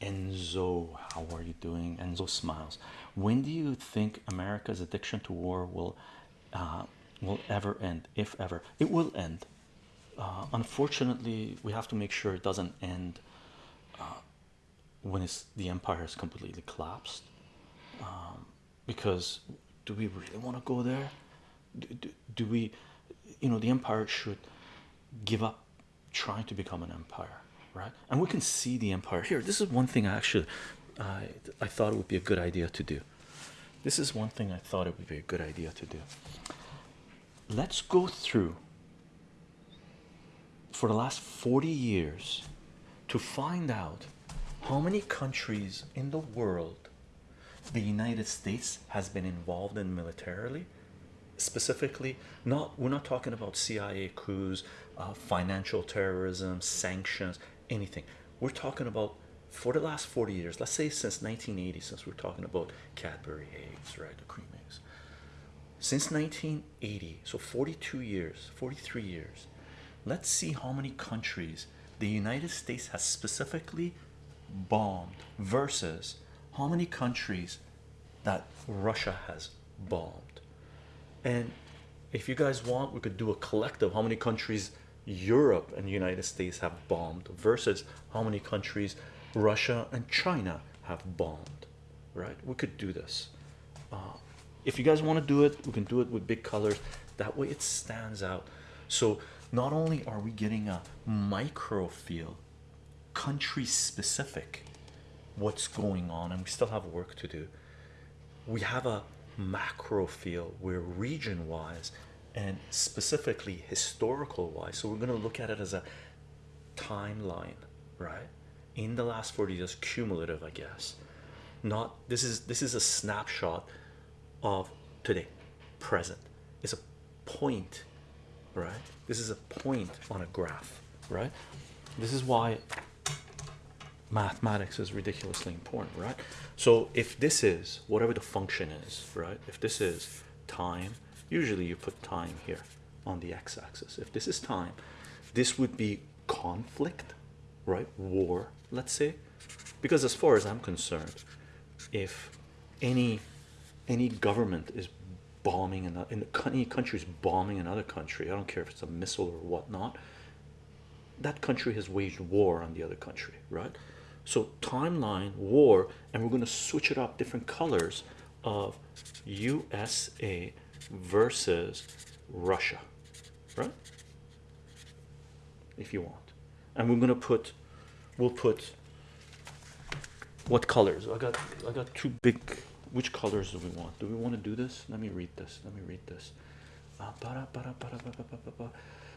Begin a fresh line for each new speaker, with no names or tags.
Enzo, how are you doing? Enzo smiles. When do you think America's addiction to war will uh, will ever end? If ever, it will end. Uh, unfortunately, we have to make sure it doesn't end uh, when it's the empire is completely collapsed. Um, because do we really want to go there? Do, do we, you know, the empire should give up trying to become an empire, right? And we can see the empire here. This is one thing I actually, I I thought it would be a good idea to do. This is one thing I thought it would be a good idea to do. Let's go through for the last 40 years to find out how many countries in the world the United States has been involved in militarily specifically not we're not talking about CIA coups uh, financial terrorism sanctions anything. We're talking about for the last 40 years let's say since 1980 since we're talking about Cadbury eggs right the cream eggs. Since 1980 so 42 years 43 years let's see how many countries the United States has specifically bombed versus how many countries that Russia has bombed. And if you guys want we could do a collective how many countries Europe and the United States have bombed versus how many countries Russia and China have bombed right? We could do this. Uh, if you guys want to do it we can do it with big colors. That way it stands out. So not only are we getting a micro feel country specific what's going on and we still have work to do we have a macro feel where region wise and specifically historical wise so we're going to look at it as a timeline right? In the last 40 years cumulative i guess. Not this is this is a snapshot of today present. It's a point right? This is a point on a graph right? This is why mathematics is ridiculously important right? So if this is whatever the function is right? If this is time usually you put time here on the x-axis. If this is time this would be conflict right? War let's say. Because as far as i'm concerned if any any government is bombing in, in any country is bombing another country i don't care if it's a missile or whatnot that country has waged war on the other country right? So timeline war and we're going to switch it up different colors of usa versus russia right? If you want. And we're going to put we'll put what colors? I got i got two big which colors do we want? Do we want to do this? Let me read this let me read this. Uh,